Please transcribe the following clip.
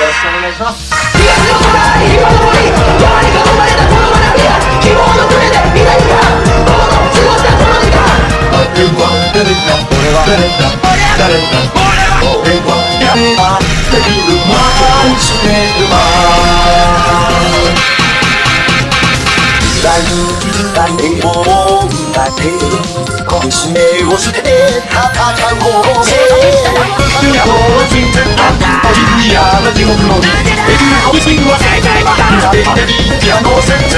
よろしくお願いします。を捨てて戦おうの。脳にできるホビスピンは正解の誕生日までに記のをする